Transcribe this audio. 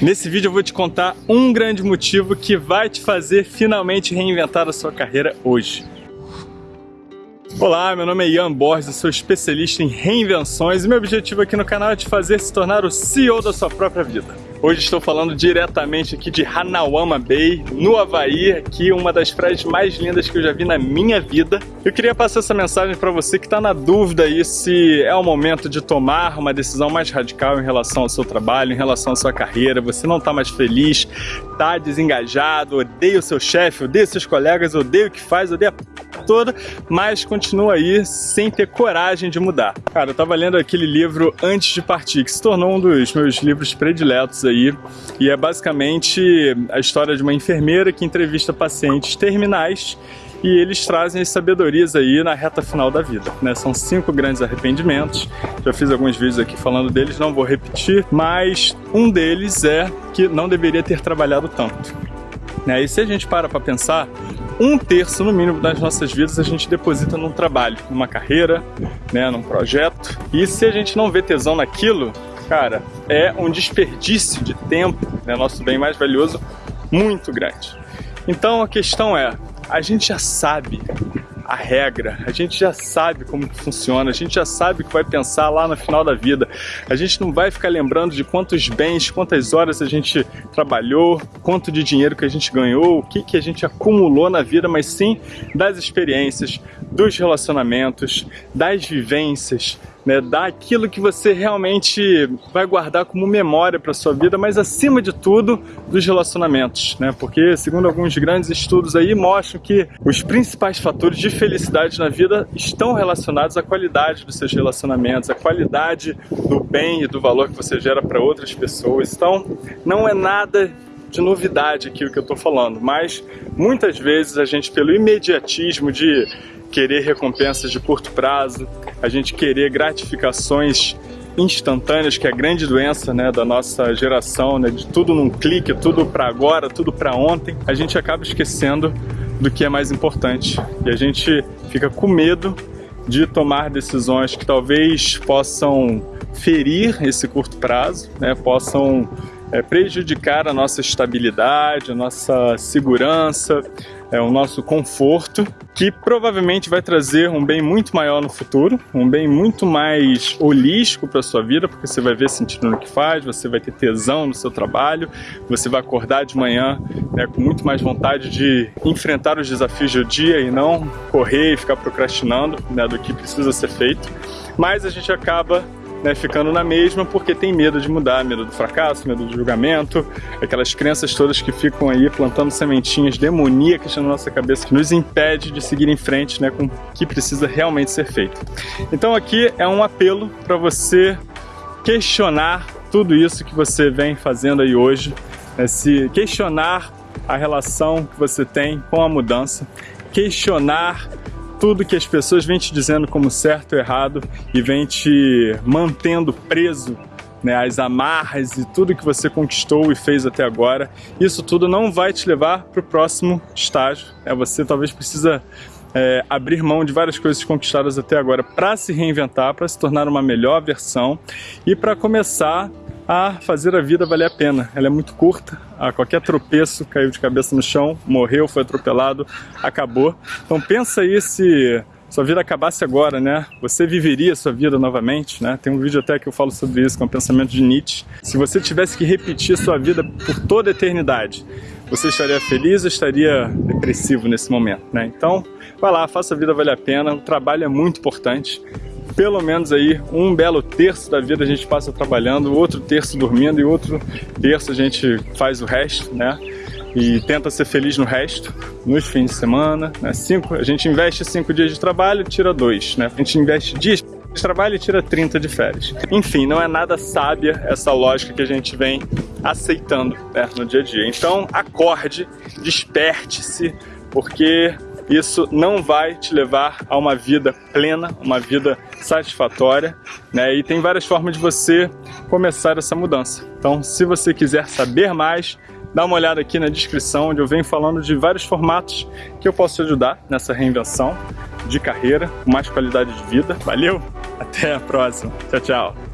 Nesse vídeo eu vou te contar um grande motivo que vai te fazer finalmente reinventar a sua carreira hoje. Olá, meu nome é Ian Borges, sou especialista em reinvenções e meu objetivo aqui no canal é te fazer se tornar o CEO da sua própria vida. Hoje estou falando diretamente aqui de Hanawama Bay, no Havaí, aqui uma das praias mais lindas que eu já vi na minha vida. Eu queria passar essa mensagem para você que está na dúvida aí se é o momento de tomar uma decisão mais radical em relação ao seu trabalho, em relação à sua carreira, você não está mais feliz, está desengajado, odeia o seu chefe, odeia seus colegas, odeia o que faz, odeia toda, mas continua aí sem ter coragem de mudar. Cara, eu estava lendo aquele livro Antes de Partir, que se tornou um dos meus livros prediletos aí, e é basicamente a história de uma enfermeira que entrevista pacientes terminais e eles trazem as sabedorias aí na reta final da vida, né? São cinco grandes arrependimentos, já fiz alguns vídeos aqui falando deles, não vou repetir, mas um deles é que não deveria ter trabalhado tanto. Né? E se a gente para para pensar, um terço no mínimo das nossas vidas a gente deposita num trabalho, numa carreira, né, num projeto, e se a gente não vê tesão naquilo, cara, é um desperdício de tempo, né, nosso bem mais valioso, muito grande. Então a questão é, a gente já sabe a regra, a gente já sabe como funciona, a gente já sabe o que vai pensar lá no final da vida. A gente não vai ficar lembrando de quantos bens, quantas horas a gente trabalhou, quanto de dinheiro que a gente ganhou, o que, que a gente acumulou na vida, mas sim das experiências, dos relacionamentos, das vivências, né, daquilo que você realmente vai guardar como memória para sua vida, mas acima de tudo dos relacionamentos, né? Porque segundo alguns grandes estudos aí mostram que os principais fatores de felicidade na vida estão relacionados à qualidade dos seus relacionamentos, à qualidade do bem e do valor que você gera para outras pessoas. Então, não é nada de novidade aqui o que eu estou falando, mas muitas vezes a gente, pelo imediatismo de querer recompensas de curto prazo, a gente querer gratificações instantâneas, que é a grande doença né, da nossa geração, né, de tudo num clique, tudo para agora, tudo para ontem, a gente acaba esquecendo do que é mais importante. E a gente fica com medo de tomar decisões que talvez possam ferir esse curto prazo, né, possam é, prejudicar a nossa estabilidade, a nossa segurança, é, o nosso conforto, que provavelmente vai trazer um bem muito maior no futuro, um bem muito mais holístico para sua vida, porque você vai ver sentido no que faz, você vai ter tesão no seu trabalho, você vai acordar de manhã né, com muito mais vontade de enfrentar os desafios do dia e não correr e ficar procrastinando né, do que precisa ser feito. Mas a gente acaba né, ficando na mesma porque tem medo de mudar, medo do fracasso, medo do julgamento, aquelas crenças todas que ficam aí plantando sementinhas demoníacas na nossa cabeça que nos impede de seguir em frente né, com o que precisa realmente ser feito. Então aqui é um apelo para você questionar tudo isso que você vem fazendo aí hoje, né, se questionar a relação que você tem com a mudança, questionar tudo que as pessoas vêm te dizendo como certo ou errado e vêm te mantendo preso né, as amarras e tudo que você conquistou e fez até agora, isso tudo não vai te levar para o próximo estágio. Né? Você talvez precisa é, abrir mão de várias coisas conquistadas até agora para se reinventar, para se tornar uma melhor versão e para começar a fazer a vida valer a pena. Ela é muito curta, a qualquer tropeço, caiu de cabeça no chão, morreu, foi atropelado, acabou. Então pensa aí se sua vida acabasse agora, né? Você viveria sua vida novamente, né? Tem um vídeo até que eu falo sobre isso, com o pensamento de Nietzsche. Se você tivesse que repetir sua vida por toda a eternidade, você estaria feliz ou estaria depressivo nesse momento, né? Então, vai lá, faça a vida valer a pena, o trabalho é muito importante pelo menos aí um belo terço da vida a gente passa trabalhando, outro terço dormindo e outro terço a gente faz o resto, né? E tenta ser feliz no resto, nos fins de semana, né? Cinco, a gente investe cinco dias de trabalho, tira dois, né? A gente investe dias de trabalho e tira 30 de férias. Enfim, não é nada sábia essa lógica que a gente vem aceitando né, no dia a dia. Então, acorde, desperte-se, porque isso não vai te levar a uma vida plena, uma vida satisfatória, né? E tem várias formas de você começar essa mudança. Então, se você quiser saber mais, dá uma olhada aqui na descrição, onde eu venho falando de vários formatos que eu posso te ajudar nessa reinvenção de carreira, com mais qualidade de vida. Valeu, até a próxima. Tchau, tchau.